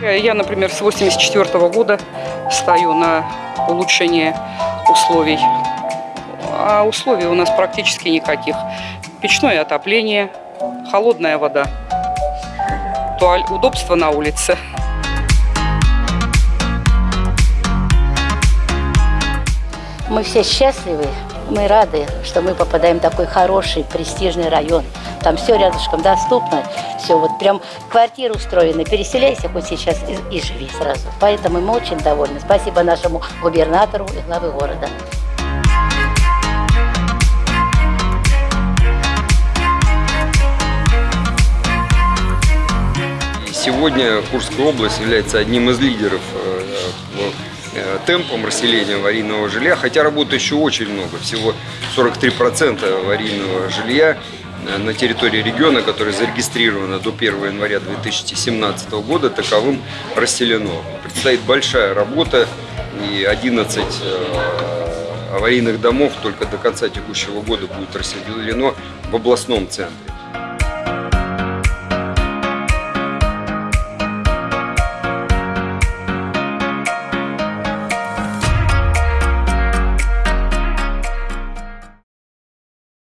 Я, например, с 84 года стою на улучшение условий. А условий у нас практически никаких. Печное отопление, холодная вода, туаль, удобство на улице. Мы все счастливы, мы рады, что мы попадаем в такой хороший, престижный район. Там все рядышком доступно, все вот прям квартиры устроены. Переселяйся хоть сейчас и, и живи сразу. Поэтому мы очень довольны. Спасибо нашему губернатору и главе города. Сегодня Курская область является одним из лидеров э, э, темпам расселения аварийного жилья, хотя работы еще очень много, всего 43% аварийного жилья э, на территории региона, которое зарегистрировано до 1 января 2017 года, таковым расселено. Предстоит большая работа и 11 э, аварийных домов только до конца текущего года будет расселено в областном центре.